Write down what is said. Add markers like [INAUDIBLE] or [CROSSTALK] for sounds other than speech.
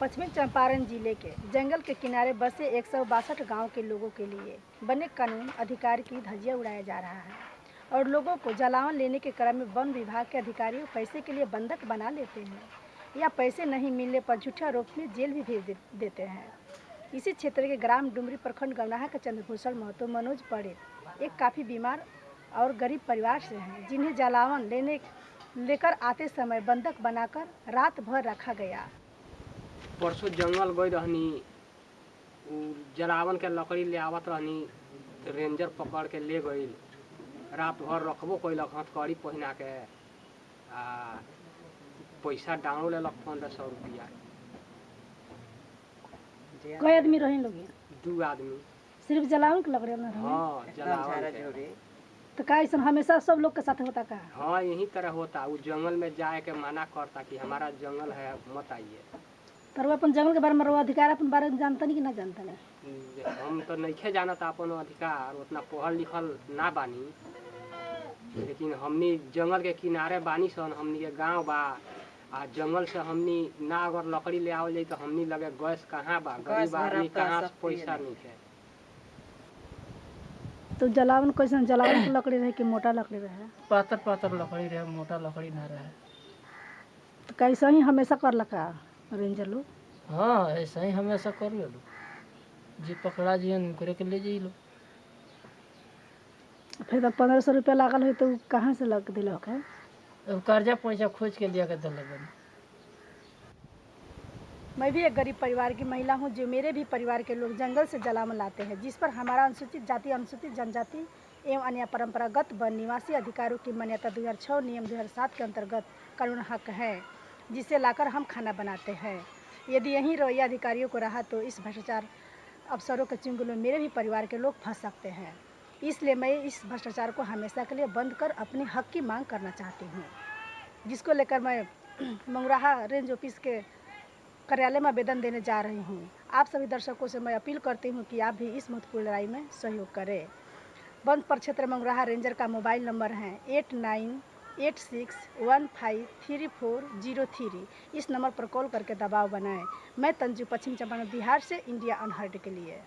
पश्चिमी चंपारण ज़िले के जंगल के किनारे बसे एक सौ बासठ गाँव के लोगों के लिए बने कानून अधिकार की धजिया उड़ाया जा रहा है और लोगों को जलावन लेने के क्रम में वन विभाग के अधिकारियों पैसे के लिए बंधक बना लेते हैं या पैसे नहीं मिलने पर झूठा आरोप में जेल भी भेज देते हैं। इसी क्षेत्र के ग्राम डुमरी प्रखंड गवनाहा के चंद्रभूषण महतो मनोज पड़े एक काफ़ी बीमार और गरीब परिवार से हैं, जिन्हें जलावन लेने लेकर आते समय बंधक बनाकर रात भर रखा गया। परसों जंगल गई रहनी जलावन के लकड़ी ले आवत रहनी रेंजर पकड़ के ले गई। रात भर रखबो कैलक हथकड़ी पहिना के आ पैसा डाउन लेलक पंद्रह सौ रुपया। कई आदमी रहे लोग? दू आदमी। सिर्फ़ जलावन के लकड़ी हाँ जलावन तो का ऐसा हमेशा सब लोग के साथ होता का? हाँ यही तरह होता। उ जंगल में जाए के मना करता कि हमारा जंगल है मत आइए। तर वो अपन जंगल के बारे में अधिकार अपन बारे में जानता नहीं कि ना जानता नहीं हम तो नइखे जानत अपन अधिकार उतना पढ़ल लिखल ना बानी। लेकिन हमनी जंगल के किनारे बानी सन हमनी के गाँव बा आ जंगल से हमनी ना अगर लकड़ी ले आवल जाई तो हमनी लगे गैस कहाँ बा? गरीब आदमी कहाँ से पैसा नइखे तो जलावन कैसे जलावन के लकड़ी रहे कि मोटा लकड़ी रहे? पातर पातर लकड़ी रहे मोटा लकड़ी ना रहे। तो कैसे ही हमेशा कर लगा रेंजर लोग हाँ ऐसा ही हमेशा कर लो जे पकड़ा जी उनकरे के ले जाइलो। फिर तो पंद्रह सौ रुपया लागल है तो कहाँ से लग दिलक है अब कर्जा पैसा खोज के लिया के दिल मैं भी एक गरीब परिवार की महिला हूँ जो मेरे भी परिवार के लोग जंगल से जलावन लाते हैं जिस पर हमारा अनुसूचित जाति अनुसूचित जनजाति एवं अन्य परंपरागत वन निवासी अधिकारों की मान्यता 2006 नियम 2007 के अंतर्गत कानून हक है। जिसे लाकर हम खाना बनाते हैं। यदि यही रवैया अधिकारियों को रहा तो इस भ्रष्टाचार अफसरों के चुंगल में मेरे भी परिवार के लोग फंस सकते हैं। इसलिए मैं इस भ्रष्टाचार को हमेशा के लिए बंद कर अपने हक की मांग करना चाहती हूँ। जिसको लेकर मैं [CLEARS THROAT] मंगराहा रेंज ऑफ़िस के कार्यालय में आवेदन देने जा रही हूँ। आप सभी दर्शकों से मैं अपील करती हूँ कि आप भी इस महत्वपूर्ण लड़ाई में सहयोग करें। वन प्रक्षेत्र मंगराहा रेंजर का मोबाइल नंबर है eight nine eight six one five three four zero three इस नंबर पर कॉल करके दबाव बनाएँ। मैं तंजू पश्चिम चंपारण बिहार से इंडिया अनहर्ड के लिए।